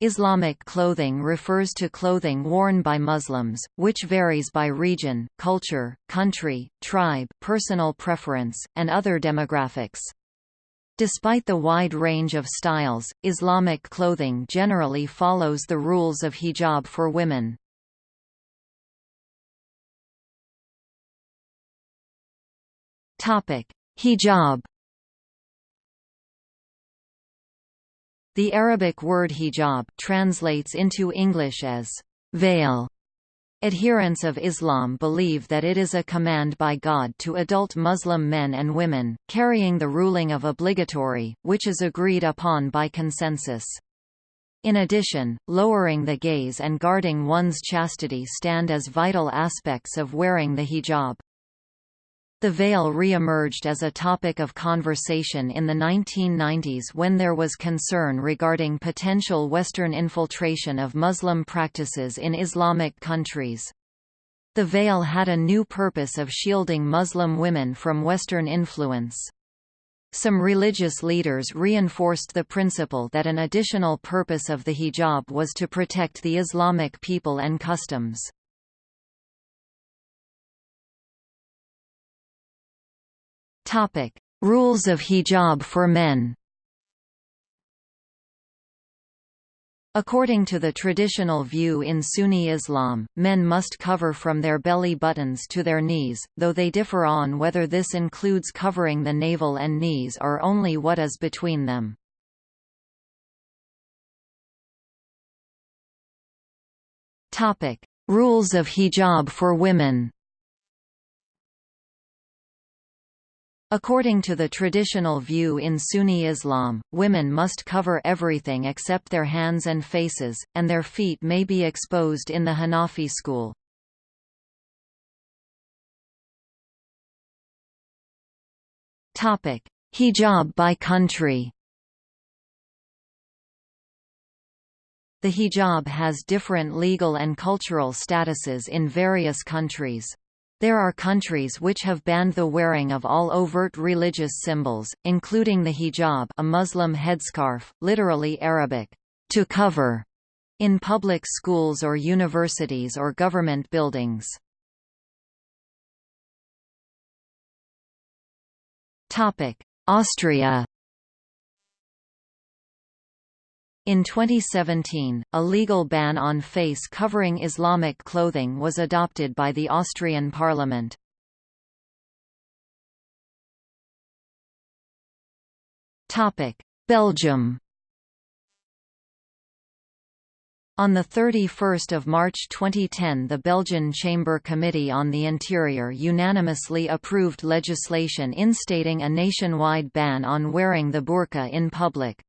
Islamic clothing refers to clothing worn by Muslims, which varies by region, culture, country, tribe personal preference, and other demographics. Despite the wide range of styles, Islamic clothing generally follows the rules of hijab for women. Topic: Hijab The Arabic word hijab translates into English as veil. Adherents of Islam believe that it is a command by God to adult Muslim men and women, carrying the ruling of obligatory, which is agreed upon by consensus. In addition, lowering the gaze and guarding one's chastity stand as vital aspects of wearing the hijab. The veil re-emerged as a topic of conversation in the 1990s when there was concern regarding potential Western infiltration of Muslim practices in Islamic countries. The veil had a new purpose of shielding Muslim women from Western influence. Some religious leaders reinforced the principle that an additional purpose of the hijab was to protect the Islamic people and customs. Topic: Rules of hijab for men. According to the traditional view in Sunni Islam, men must cover from their belly buttons to their knees, though they differ on whether this includes covering the navel and knees or only what is between them. Rules of hijab for women According to the traditional view in Sunni Islam, women must cover everything except their hands and faces, and their feet may be exposed in the Hanafi school. Hijab by country The hijab has different legal and cultural statuses in various countries. There are countries which have banned the wearing of all overt religious symbols, including the hijab a Muslim headscarf, literally Arabic, to cover, in public schools or universities or government buildings. Austria In 2017, a legal ban on face covering Islamic clothing was adopted by the Austrian parliament. Belgium On 31 March 2010 the Belgian Chamber Committee on the Interior unanimously approved legislation instating a nationwide ban on wearing the burqa in public.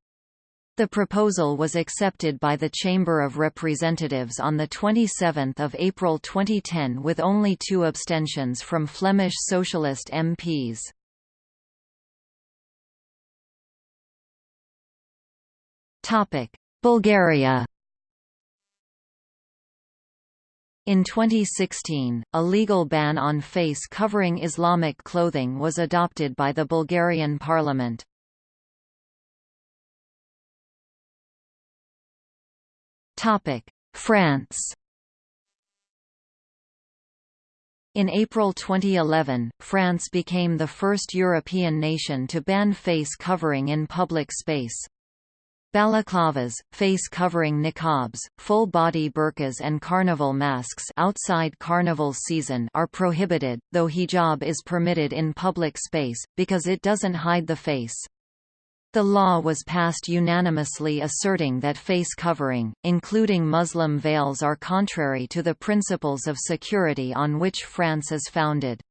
The proposal was accepted by the Chamber of Representatives on 27 April 2010 with only two abstentions from Flemish Socialist MPs. Bulgaria In 2016, a legal ban on face covering Islamic clothing was adopted by the Bulgarian parliament. France In April 2011, France became the first European nation to ban face covering in public space. Balaclavas, face covering niqabs, full-body burqas and carnival masks outside carnival season are prohibited, though hijab is permitted in public space, because it doesn't hide the face. The law was passed unanimously asserting that face covering, including Muslim veils are contrary to the principles of security on which France is founded.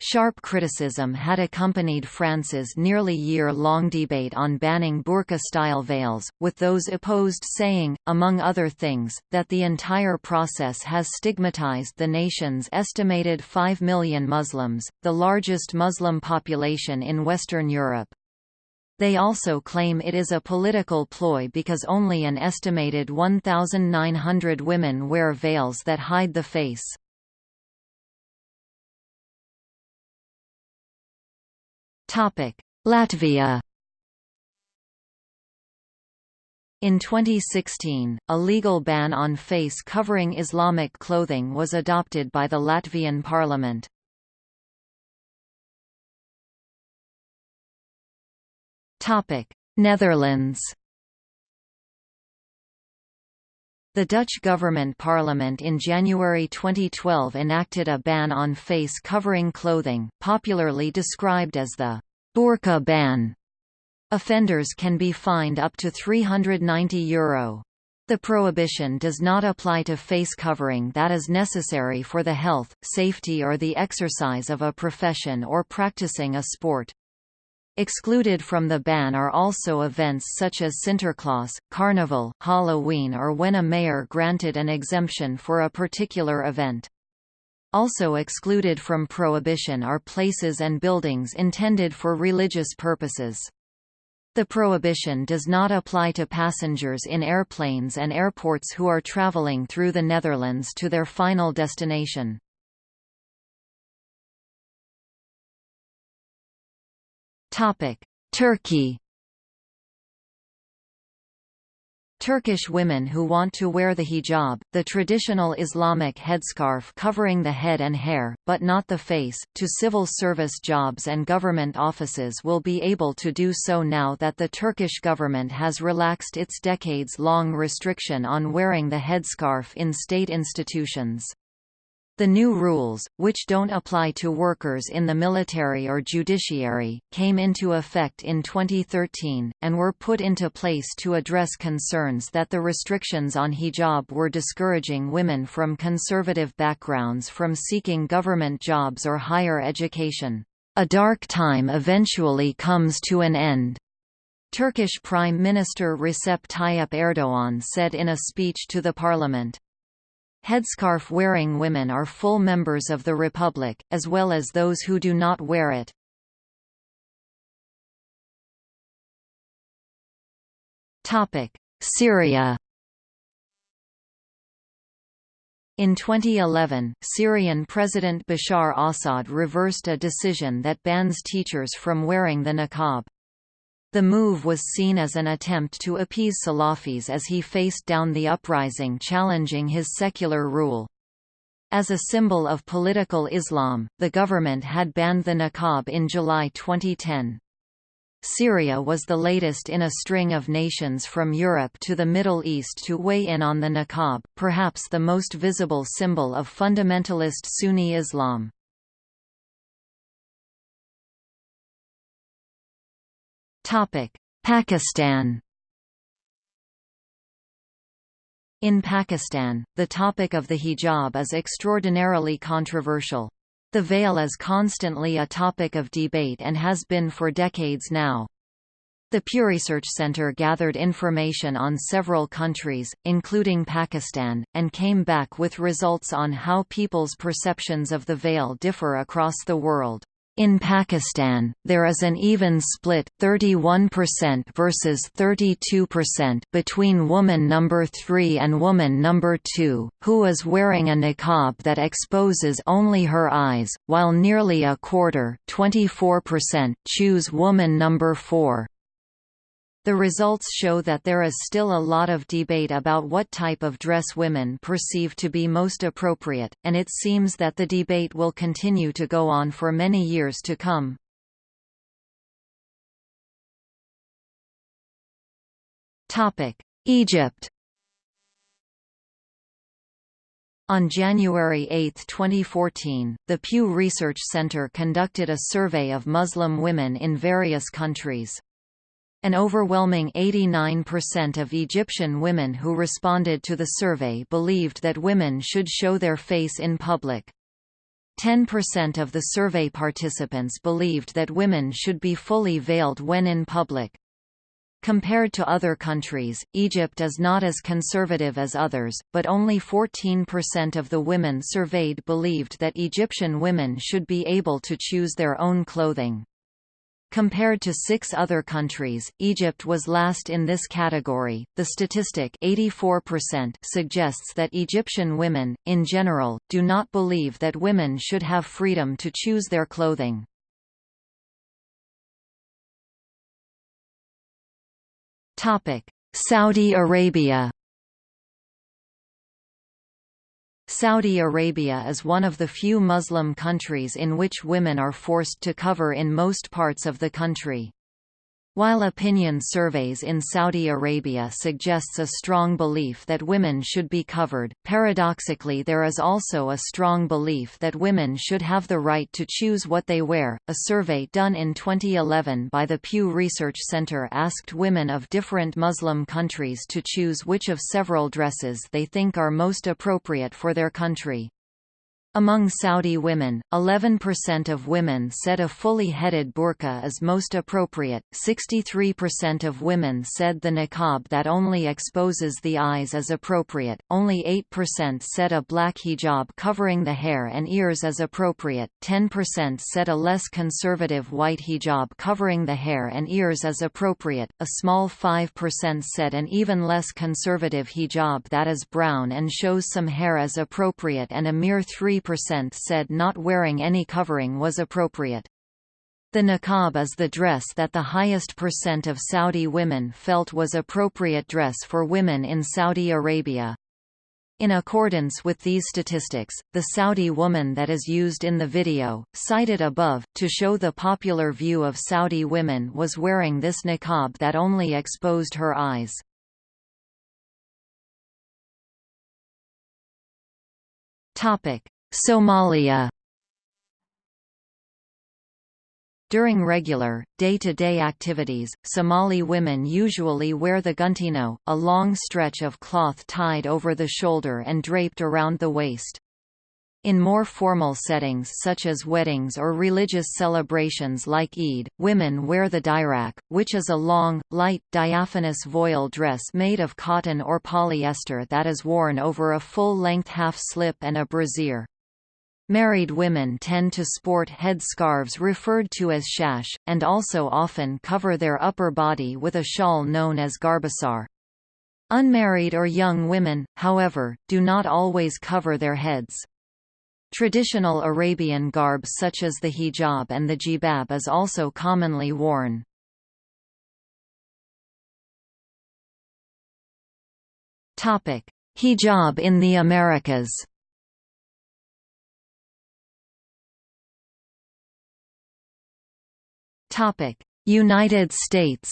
Sharp criticism had accompanied France's nearly year-long debate on banning burqa-style veils, with those opposed saying, among other things, that the entire process has stigmatized the nation's estimated 5 million Muslims, the largest Muslim population in Western Europe. They also claim it is a political ploy because only an estimated 1,900 women wear veils that hide the face. Latvia In 2016, a legal ban on face covering Islamic clothing was adopted by the Latvian parliament. Netherlands The Dutch government parliament in January 2012 enacted a ban on face covering clothing, popularly described as the burqa ban. Offenders can be fined up to €390. The prohibition does not apply to face covering that is necessary for the health, safety or the exercise of a profession or practicing a sport. Excluded from the ban are also events such as Sinterklaas, Carnival, Halloween or when a mayor granted an exemption for a particular event. Also excluded from prohibition are places and buildings intended for religious purposes. The prohibition does not apply to passengers in airplanes and airports who are traveling through the Netherlands to their final destination. Turkey Turkish women who want to wear the hijab, the traditional Islamic headscarf covering the head and hair, but not the face, to civil service jobs and government offices will be able to do so now that the Turkish government has relaxed its decades-long restriction on wearing the headscarf in state institutions. The new rules, which don't apply to workers in the military or judiciary, came into effect in 2013, and were put into place to address concerns that the restrictions on hijab were discouraging women from conservative backgrounds from seeking government jobs or higher education. A dark time eventually comes to an end. Turkish Prime Minister Recep Tayyip Erdoğan said in a speech to the parliament. Headscarf-wearing women are full members of the Republic, as well as those who do not wear it. Syria In 2011, Syrian President Bashar Assad reversed a decision that bans teachers from wearing the niqab. The move was seen as an attempt to appease Salafis as he faced down the uprising challenging his secular rule. As a symbol of political Islam, the government had banned the niqab in July 2010. Syria was the latest in a string of nations from Europe to the Middle East to weigh in on the niqab, perhaps the most visible symbol of fundamentalist Sunni Islam. Pakistan In Pakistan, the topic of the hijab is extraordinarily controversial. The veil is constantly a topic of debate and has been for decades now. The Pew Research Center gathered information on several countries, including Pakistan, and came back with results on how people's perceptions of the veil differ across the world. In Pakistan, there is an even split 31% versus 32% between woman number 3 and woman number 2, who is wearing a niqab that exposes only her eyes, while nearly a quarter 24% choose woman number 4. The results show that there is still a lot of debate about what type of dress women perceive to be most appropriate, and it seems that the debate will continue to go on for many years to come. Egypt On January 8, 2014, the Pew Research Center conducted a survey of Muslim women in various countries. An overwhelming 89% of Egyptian women who responded to the survey believed that women should show their face in public. 10% of the survey participants believed that women should be fully veiled when in public. Compared to other countries, Egypt is not as conservative as others, but only 14% of the women surveyed believed that Egyptian women should be able to choose their own clothing. Compared to six other countries, Egypt was last in this category. The statistic 84% suggests that Egyptian women, in general, do not believe that women should have freedom to choose their clothing. Saudi Arabia Saudi Arabia is one of the few Muslim countries in which women are forced to cover in most parts of the country. While opinion surveys in Saudi Arabia suggests a strong belief that women should be covered, paradoxically there is also a strong belief that women should have the right to choose what they wear. A survey done in 2011 by the Pew Research Center asked women of different Muslim countries to choose which of several dresses they think are most appropriate for their country. Among Saudi women, 11% of women said a fully headed burqa is most appropriate, 63% of women said the niqab that only exposes the eyes is appropriate, only 8% said a black hijab covering the hair and ears is appropriate, 10% said a less conservative white hijab covering the hair and ears is appropriate, a small 5% said an even less conservative hijab that is brown and shows some hair is appropriate and a mere 3 percent said not wearing any covering was appropriate. The niqab is the dress that the highest percent of Saudi women felt was appropriate dress for women in Saudi Arabia. In accordance with these statistics, the Saudi woman that is used in the video, cited above, to show the popular view of Saudi women was wearing this niqab that only exposed her eyes. Somalia During regular, day-to-day -day activities, Somali women usually wear the guntino, a long stretch of cloth tied over the shoulder and draped around the waist. In more formal settings such as weddings or religious celebrations like Eid, women wear the dirac, which is a long, light, diaphanous voile dress made of cotton or polyester that is worn over a full-length half-slip and a brassiere. Married women tend to sport head-scarves referred to as shash, and also often cover their upper body with a shawl known as garbasar. Unmarried or young women, however, do not always cover their heads. Traditional Arabian garb such as the hijab and the jilbab is also commonly worn. Hijab in the Americas United States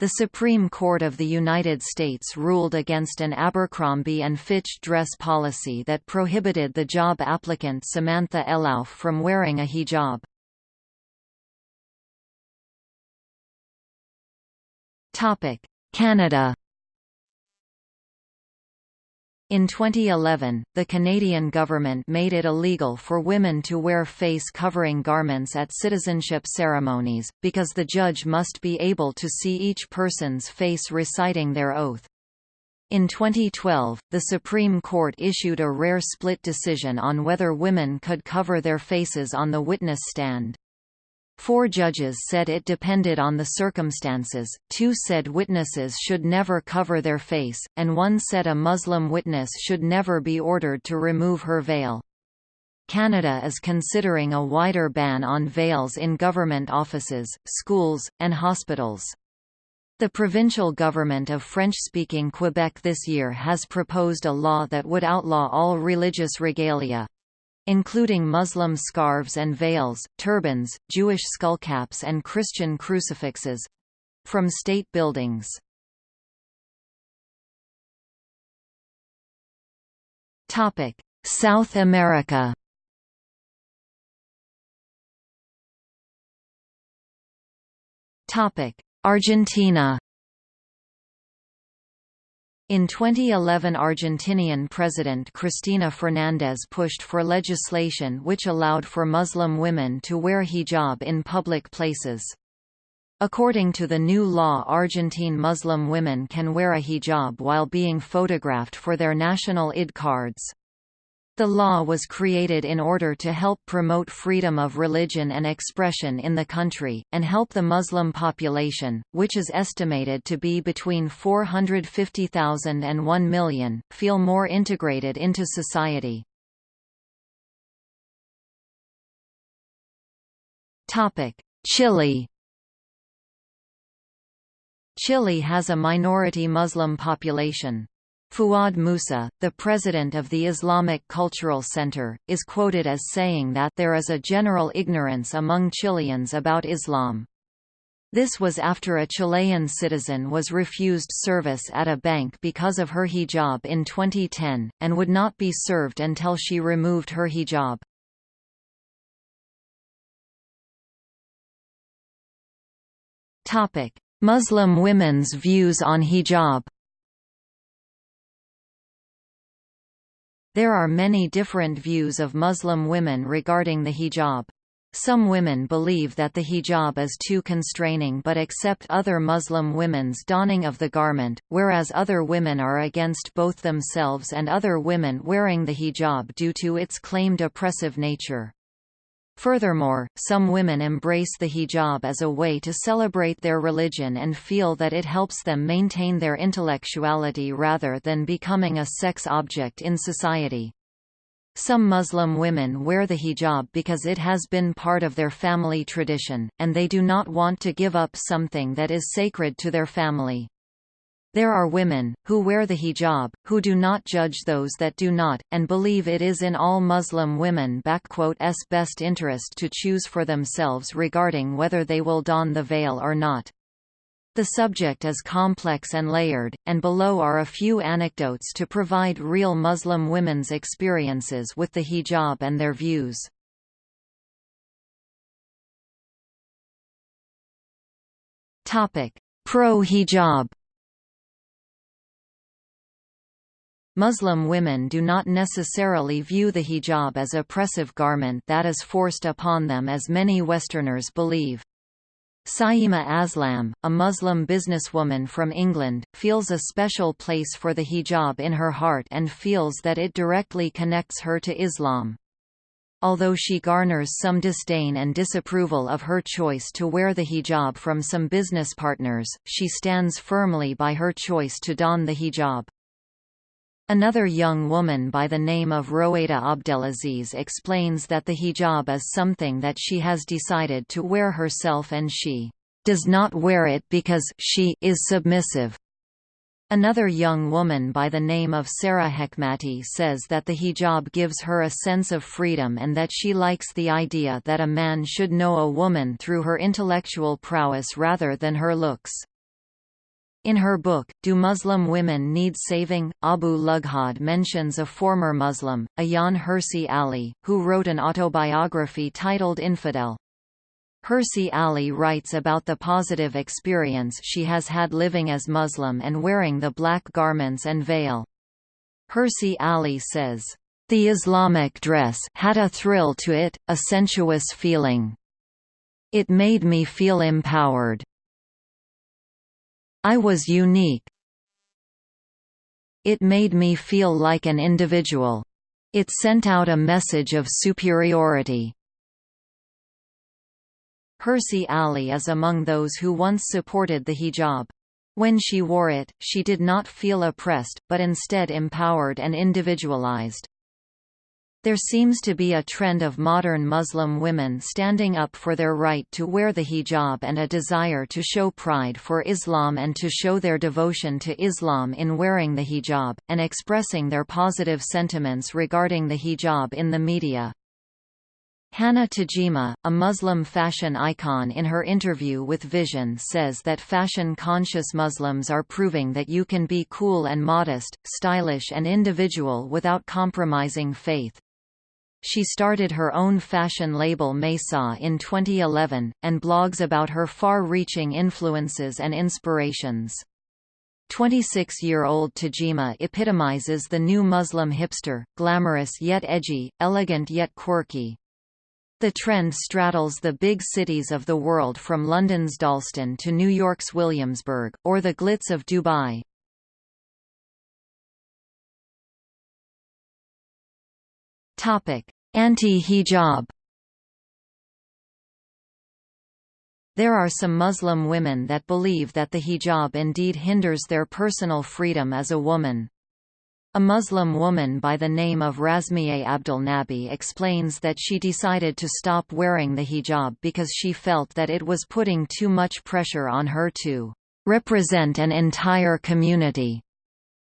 The Supreme Court of the United States ruled against an Abercrombie and Fitch dress policy that prohibited the job applicant Samantha Elauf from wearing a hijab. Canada in 2011, the Canadian government made it illegal for women to wear face-covering garments at citizenship ceremonies, because the judge must be able to see each person's face reciting their oath. In 2012, the Supreme Court issued a rare split decision on whether women could cover their faces on the witness stand. Four judges said it depended on the circumstances, two said witnesses should never cover their face, and one said a Muslim witness should never be ordered to remove her veil. Canada is considering a wider ban on veils in government offices, schools, and hospitals. The provincial government of French-speaking Quebec this year has proposed a law that would outlaw all religious regalia, including Muslim scarves and veils, turbans, Jewish skullcaps and Christian crucifixes—from state buildings. South America Topic Argentina in 2011 Argentinian President Cristina Fernández pushed for legislation which allowed for Muslim women to wear hijab in public places. According to the new law Argentine Muslim women can wear a hijab while being photographed for their national ID cards. The law was created in order to help promote freedom of religion and expression in the country, and help the Muslim population, which is estimated to be between 450,000 and 1 million, feel more integrated into society. Chile Chile has a minority Muslim population. Fuad Musa, the president of the Islamic Cultural Center, is quoted as saying that there is a general ignorance among Chileans about Islam. This was after a Chilean citizen was refused service at a bank because of her hijab in 2010, and would not be served until she removed her hijab. Muslim women's views on hijab There are many different views of Muslim women regarding the hijab. Some women believe that the hijab is too constraining but accept other Muslim women's donning of the garment, whereas other women are against both themselves and other women wearing the hijab due to its claimed oppressive nature. Furthermore, some women embrace the hijab as a way to celebrate their religion and feel that it helps them maintain their intellectuality rather than becoming a sex object in society. Some Muslim women wear the hijab because it has been part of their family tradition, and they do not want to give up something that is sacred to their family. There are women, who wear the hijab, who do not judge those that do not, and believe it is in all Muslim women's best interest to choose for themselves regarding whether they will don the veil or not. The subject is complex and layered, and below are a few anecdotes to provide real Muslim women's experiences with the hijab and their views. Pro-hijab Muslim women do not necessarily view the hijab as oppressive garment that is forced upon them as many Westerners believe. Saima Aslam, a Muslim businesswoman from England, feels a special place for the hijab in her heart and feels that it directly connects her to Islam. Although she garners some disdain and disapproval of her choice to wear the hijab from some business partners, she stands firmly by her choice to don the hijab. Another young woman by the name of Roeda Abdelaziz explains that the hijab is something that she has decided to wear herself and she does not wear it because she is submissive. Another young woman by the name of Sarah Hekmati says that the hijab gives her a sense of freedom and that she likes the idea that a man should know a woman through her intellectual prowess rather than her looks. In her book, Do Muslim Women Need Saving? Abu Lughod mentions a former Muslim, Ayaan Hirsi Ali, who wrote an autobiography titled Infidel. Hirsi Ali writes about the positive experience she has had living as Muslim and wearing the black garments and veil. Hirsi Ali says, "...the Islamic dress had a thrill to it, a sensuous feeling. It made me feel empowered. I was unique. It made me feel like an individual. It sent out a message of superiority. Hirsi Ali is among those who once supported the hijab. When she wore it, she did not feel oppressed, but instead empowered and individualized. There seems to be a trend of modern Muslim women standing up for their right to wear the hijab and a desire to show pride for Islam and to show their devotion to Islam in wearing the hijab, and expressing their positive sentiments regarding the hijab in the media. Hana Tajima, a Muslim fashion icon in her interview with Vision says that fashion-conscious Muslims are proving that you can be cool and modest, stylish and individual without compromising faith. She started her own fashion label Maysaa in 2011, and blogs about her far-reaching influences and inspirations. 26-year-old Tajima epitomizes the new Muslim hipster, glamorous yet edgy, elegant yet quirky. The trend straddles the big cities of the world from London's Dalston to New York's Williamsburg, or the glitz of Dubai. Anti-hijab There are some Muslim women that believe that the hijab indeed hinders their personal freedom as a woman. A Muslim woman by the name of Razmiye Abdulnabi explains that she decided to stop wearing the hijab because she felt that it was putting too much pressure on her to represent an entire community.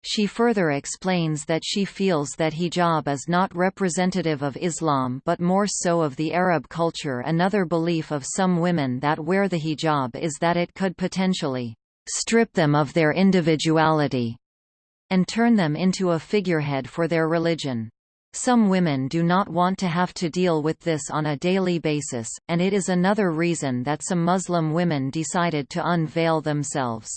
She further explains that she feels that hijab is not representative of Islam but more so of the Arab culture another belief of some women that wear the hijab is that it could potentially strip them of their individuality and turn them into a figurehead for their religion. Some women do not want to have to deal with this on a daily basis, and it is another reason that some Muslim women decided to unveil themselves.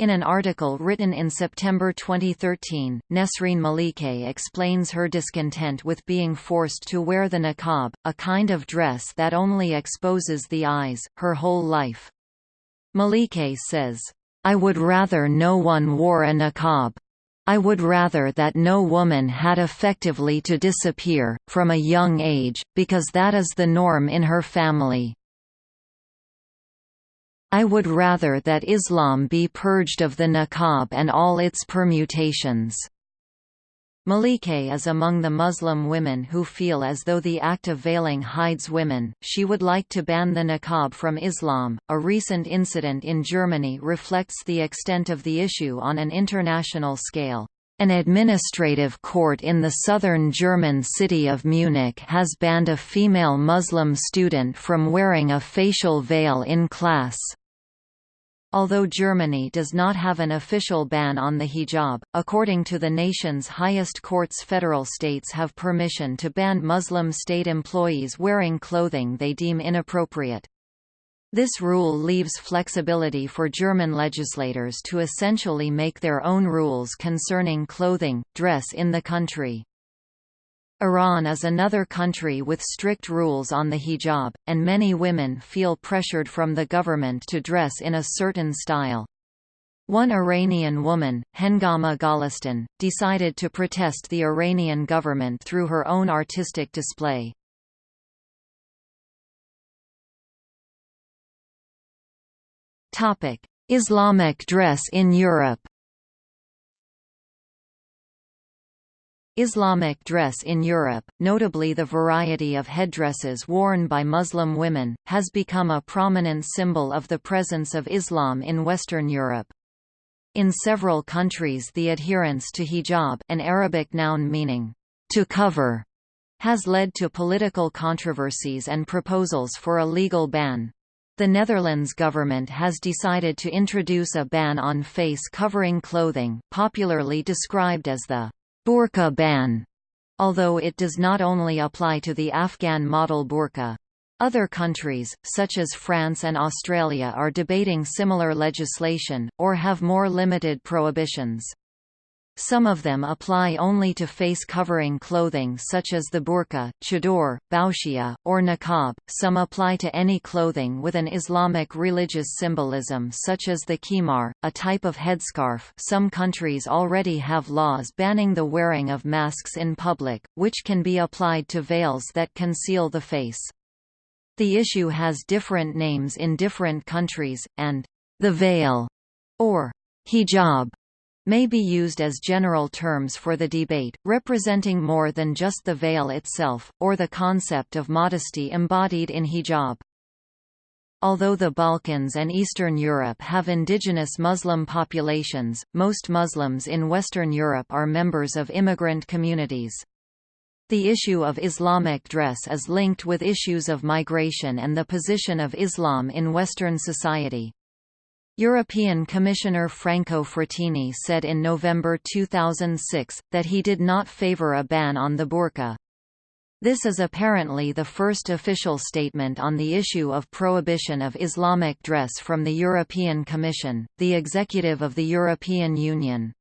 In an article written in September 2013, Nesreen Malike explains her discontent with being forced to wear the niqab, a kind of dress that only exposes the eyes, her whole life. Malike says, I would rather no one wore a niqab. I would rather that no woman had effectively to disappear, from a young age, because that is the norm in her family. I would rather that Islam be purged of the niqab and all its permutations. Malike is among the Muslim women who feel as though the act of veiling hides women. She would like to ban the niqab from Islam. A recent incident in Germany reflects the extent of the issue on an international scale. An administrative court in the southern German city of Munich has banned a female Muslim student from wearing a facial veil in class. Although Germany does not have an official ban on the hijab, according to the nation's highest courts federal states have permission to ban Muslim state employees wearing clothing they deem inappropriate. This rule leaves flexibility for German legislators to essentially make their own rules concerning clothing, dress in the country. Iran is another country with strict rules on the hijab, and many women feel pressured from the government to dress in a certain style. One Iranian woman, Hengama Golestan, decided to protest the Iranian government through her own artistic display. Islamic dress in Europe Islamic dress in Europe, notably the variety of headdresses worn by Muslim women, has become a prominent symbol of the presence of Islam in Western Europe. In several countries the adherence to hijab an Arabic noun meaning, to cover, has led to political controversies and proposals for a legal ban. The Netherlands government has decided to introduce a ban on face-covering clothing, popularly described as the burqa ban, although it does not only apply to the Afghan model burqa. Other countries, such as France and Australia are debating similar legislation, or have more limited prohibitions. Some of them apply only to face-covering clothing such as the burqa, chador, boushiya, or niqab, some apply to any clothing with an Islamic religious symbolism such as the khimar, a type of headscarf some countries already have laws banning the wearing of masks in public, which can be applied to veils that conceal the face. The issue has different names in different countries, and the veil, or hijab, may be used as general terms for the debate, representing more than just the veil itself, or the concept of modesty embodied in hijab. Although the Balkans and Eastern Europe have indigenous Muslim populations, most Muslims in Western Europe are members of immigrant communities. The issue of Islamic dress is linked with issues of migration and the position of Islam in Western society. European Commissioner Franco Frattini said in November 2006, that he did not favour a ban on the burqa. This is apparently the first official statement on the issue of prohibition of Islamic dress from the European Commission, the executive of the European Union.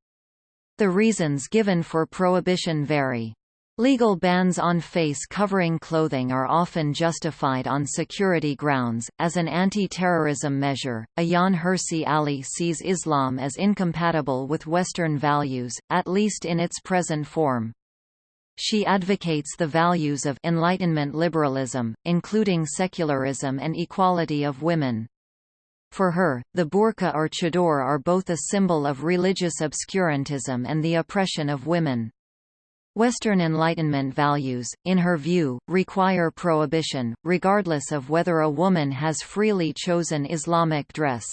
The reasons given for prohibition vary. Legal bans on face-covering clothing are often justified on security grounds, as an anti-terrorism measure. Ayaan Hirsi Ali sees Islam as incompatible with Western values, at least in its present form. She advocates the values of Enlightenment liberalism, including secularism and equality of women. For her, the burqa or chador are both a symbol of religious obscurantism and the oppression of women. Western Enlightenment values, in her view, require prohibition, regardless of whether a woman has freely chosen Islamic dress.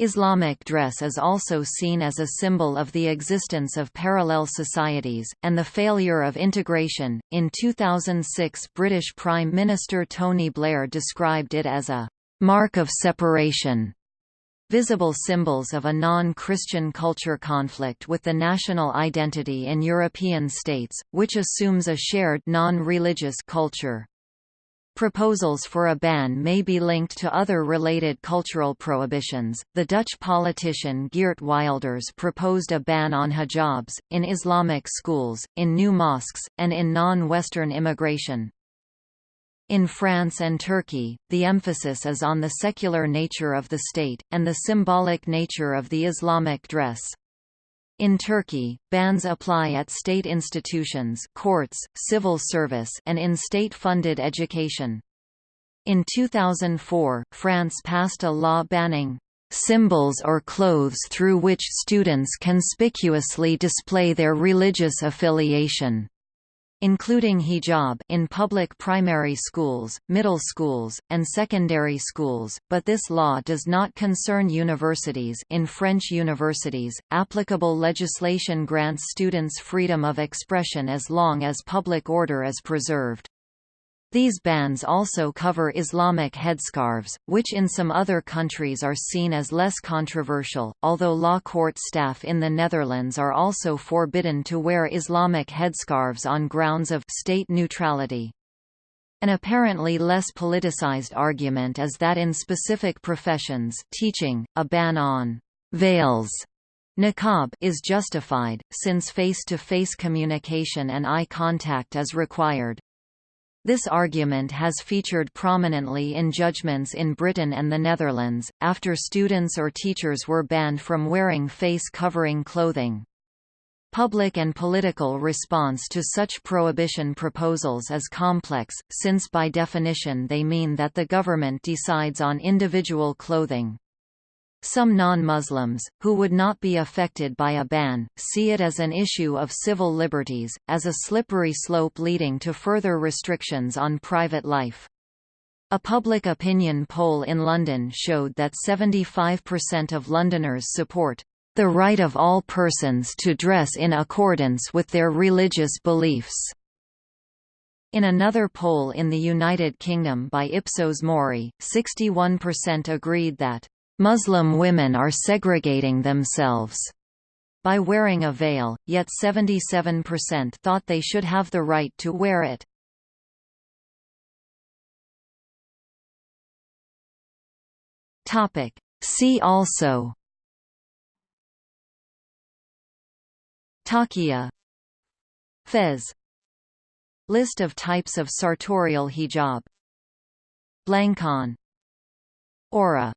Islamic dress is also seen as a symbol of the existence of parallel societies, and the failure of integration. In 2006, British Prime Minister Tony Blair described it as a mark of separation. Visible symbols of a non-Christian culture conflict with the national identity in European states, which assumes a shared non-religious culture. Proposals for a ban may be linked to other related cultural prohibitions. The Dutch politician Geert Wilders proposed a ban on hijabs, in Islamic schools, in new mosques, and in non Western immigration. In France and Turkey, the emphasis is on the secular nature of the state, and the symbolic nature of the Islamic dress. In Turkey, bans apply at state institutions courts, civil service and in state-funded education. In 2004, France passed a law banning symbols or clothes through which students conspicuously display their religious affiliation including hijab in public primary schools, middle schools, and secondary schools, but this law does not concern universities in French universities, applicable legislation grants students freedom of expression as long as public order is preserved. These bans also cover Islamic headscarves, which in some other countries are seen as less controversial, although law court staff in the Netherlands are also forbidden to wear Islamic headscarves on grounds of state neutrality. An apparently less politicized argument is that in specific professions teaching, a ban on veils Niqab is justified, since face-to-face -face communication and eye contact is required. This argument has featured prominently in judgments in Britain and the Netherlands, after students or teachers were banned from wearing face-covering clothing. Public and political response to such prohibition proposals is complex, since by definition they mean that the government decides on individual clothing. Some non-Muslims, who would not be affected by a ban, see it as an issue of civil liberties, as a slippery slope leading to further restrictions on private life. A public opinion poll in London showed that 75% of Londoners support the right of all persons to dress in accordance with their religious beliefs. In another poll in the United Kingdom by Ipsos Mori, 61% agreed that Muslim women are segregating themselves by wearing a veil, yet 77% thought they should have the right to wear it. Topic. See also Taqiyya Fez List of types of sartorial hijab Blankan Aura